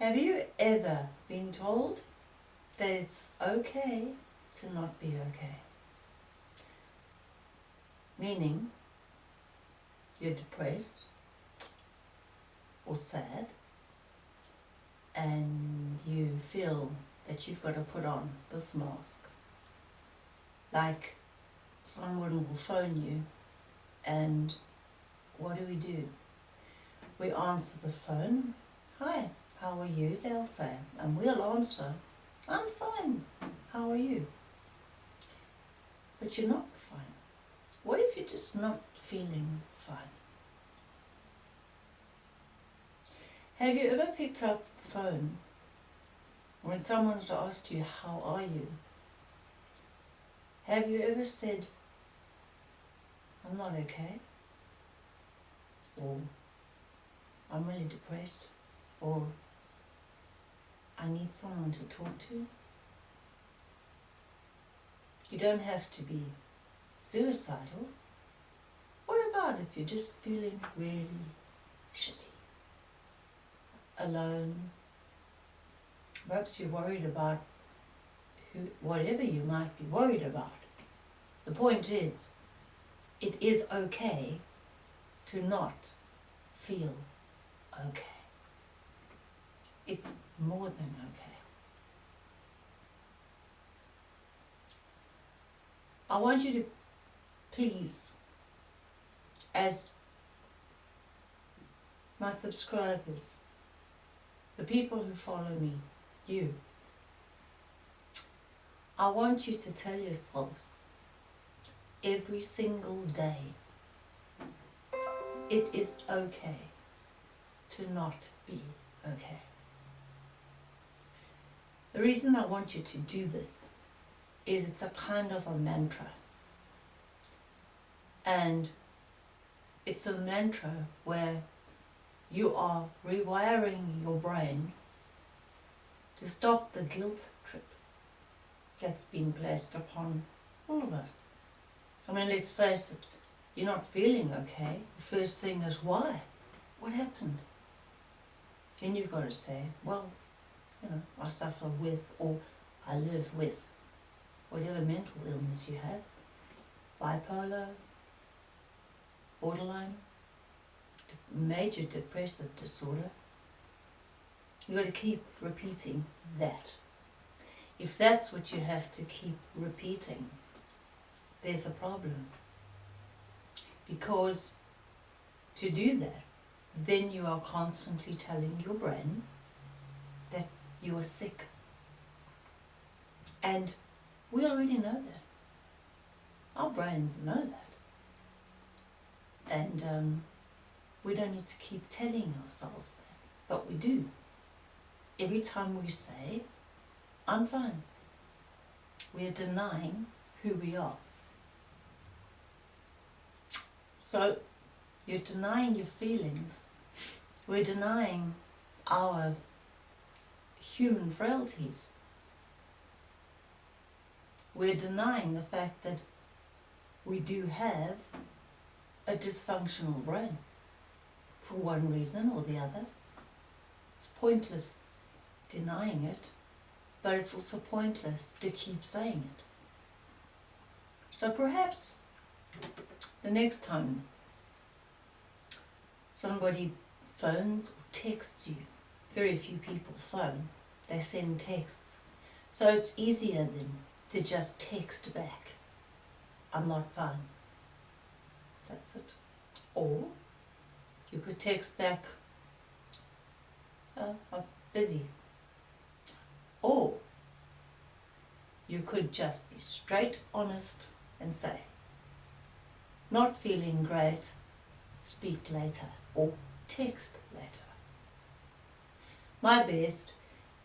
Have you ever been told that it's okay to not be okay? Meaning, you're depressed or sad and you feel that you've got to put on this mask. Like someone will phone you and what do we do? We answer the phone. Hi, how are you? They'll say. And we'll answer, I'm fine. How are you? But you're not fine. What if you're just not feeling fine? Have you ever picked up the phone when someone has asked you, how are you? Have you ever said, I'm not okay? Or I'm really depressed or I need someone to talk to. You don't have to be suicidal. What about if you're just feeling really shitty? Alone. Perhaps you're worried about who, whatever you might be worried about. The point is, it is okay to not feel okay. It's more than okay. I want you to please, as my subscribers, the people who follow me, you, I want you to tell yourselves every single day it is okay to not be okay. The reason I want you to do this is it's a kind of a mantra. And it's a mantra where you are rewiring your brain to stop the guilt trip that's been placed upon all of us. I mean, let's face it, you're not feeling okay. The first thing is, why? What happened? Then you've got to say, well, you know, I suffer with or I live with whatever mental illness you have, bipolar, borderline, major depressive disorder. You've got to keep repeating that. If that's what you have to keep repeating, there's a problem. Because to do that, then you are constantly telling your brain that you are sick. And we already know that. Our brains know that. And um, we don't need to keep telling ourselves that, but we do. Every time we say, I'm fine, we are denying who we are. So you're denying your feelings. We're denying our human frailties. We're denying the fact that we do have a dysfunctional brain for one reason or the other. It's pointless denying it, but it's also pointless to keep saying it. So perhaps the next time somebody phones or texts you, very few people phone, they send texts. So it's easier then to just text back, I'm not fine. That's it. Or you could text back, oh, I'm busy. Or you could just be straight honest and say, not feeling great, speak later or text letter. My best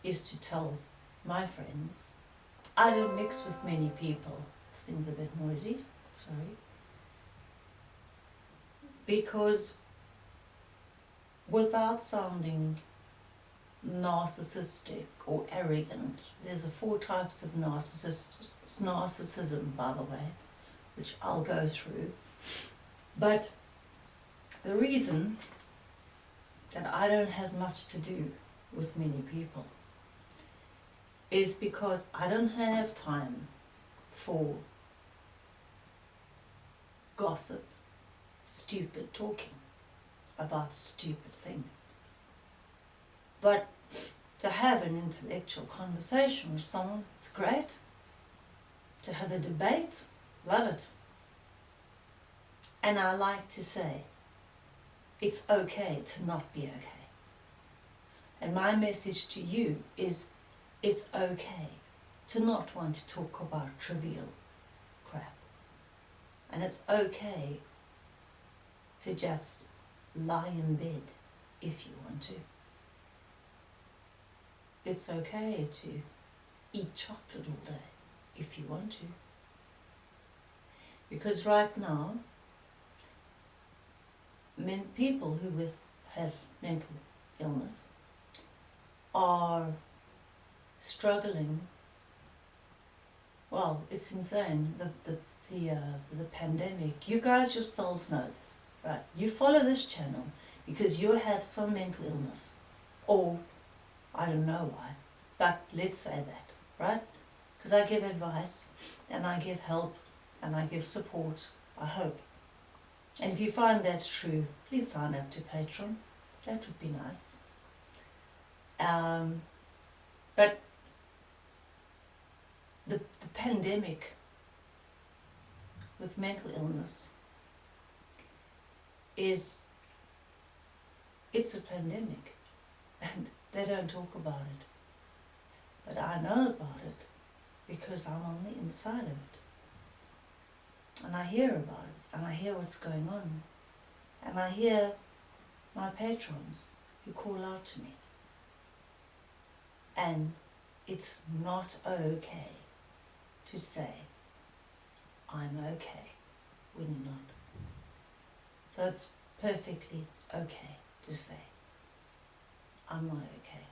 is to tell my friends. I don't mix with many people. This thing's a bit noisy, sorry. Because without sounding narcissistic or arrogant, there's a four types of narcissism, by the way, which I'll go through. But the reason that I don't have much to do with many people is because I don't have time for gossip, stupid talking about stupid things. But to have an intellectual conversation with someone, it's great. To have a debate, love it. And I like to say, it's okay to not be okay. And my message to you is, it's okay to not want to talk about trivial crap. And it's okay to just lie in bed if you want to. It's okay to eat chocolate all day if you want to. Because right now, men, people who with, have mental illness are struggling. Well, it's insane. The the the uh, the pandemic. You guys yourselves know this, right? You follow this channel because you have some mental illness, or I don't know why, but let's say that, right? Because I give advice, and I give help, and I give support. I hope. And if you find that's true, please sign up to Patreon. That would be nice. Um, but the, the pandemic with mental illness is it's a pandemic and they don't talk about it but I know about it because I'm on the inside of it and I hear about it and I hear what's going on and I hear my patrons who call out to me and it's not okay to say, I'm okay when you're not. So it's perfectly okay to say, I'm not okay.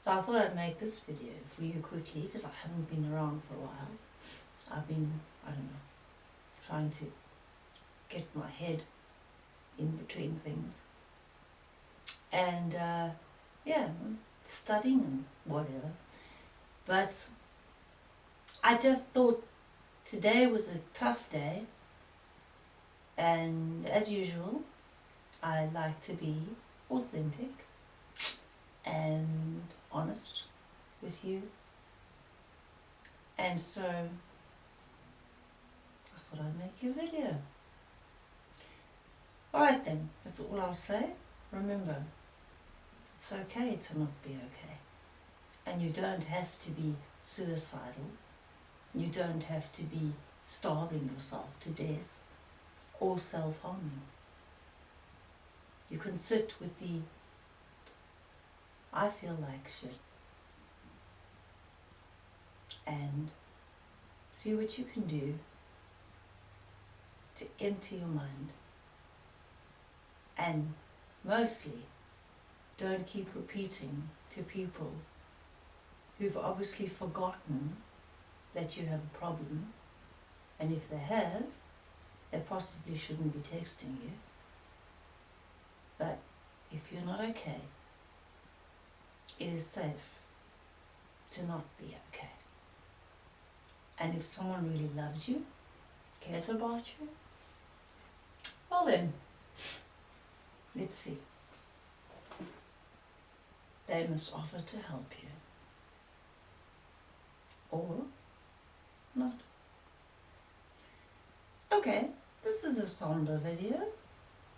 So I thought I'd make this video for you quickly because I haven't been around for a while. I've been, I don't know, trying to get my head in between things. And uh, yeah, studying and whatever. But I just thought today was a tough day and as usual I like to be authentic and honest with you and so thought I'd make you a video. Alright then, that's all I'll say. Remember, it's okay to not be okay. And you don't have to be suicidal. You don't have to be starving yourself to death or self-harming. You can sit with the I feel like shit and see what you can do to empty your mind. And mostly don't keep repeating to people who've obviously forgotten that you have a problem. And if they have they possibly shouldn't be texting you. But if you're not okay it is safe to not be okay. And if someone really loves you cares about you well then let's see they must offer to help you. Or not. Okay, this is a somber video,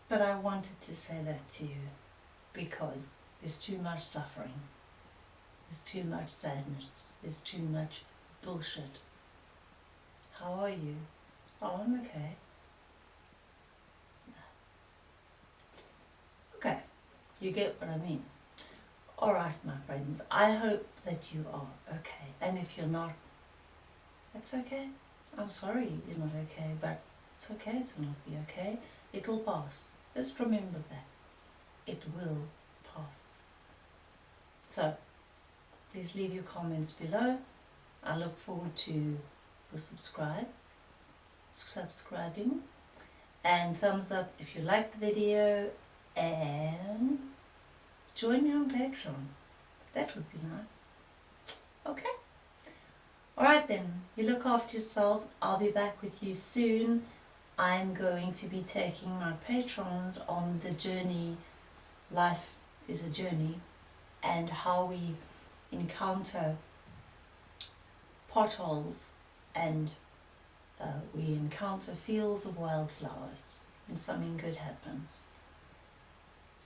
but I wanted to say that to you because there's too much suffering, there's too much sadness, there's too much bullshit. How are you? Oh, I'm okay. Okay, you get what I mean. Alright, my friends, I hope that you are okay. And if you're not, that's okay. I'm sorry you're not okay, but it's okay to not be okay. It'll pass. Just remember that. It will pass. So, please leave your comments below. I look forward to your subscribe, subscribing, and thumbs up if you like the video, and join me on Patreon. That would be nice. Okay. Alright then, you look after yourselves. I'll be back with you soon. I'm going to be taking my patrons on the journey, life is a journey, and how we encounter potholes and uh, we encounter fields of wildflowers and something good happens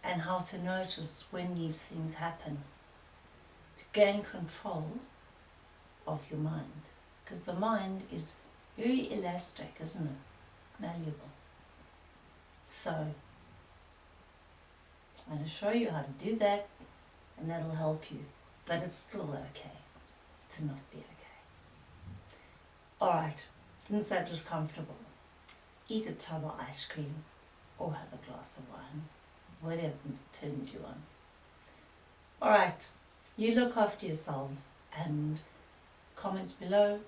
and how to notice when these things happen to gain control of your mind. Because the mind is very elastic isn't it? Malleable. So I'm going to show you how to do that and that'll help you. But it's still okay to not be okay. Alright since that was comfortable? Eat a tub of ice cream or have a glass of wine whatever turns you on. Alright, you look after yourselves and comments below.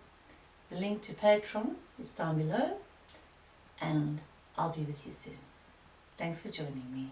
The link to Patreon is down below and I'll be with you soon. Thanks for joining me.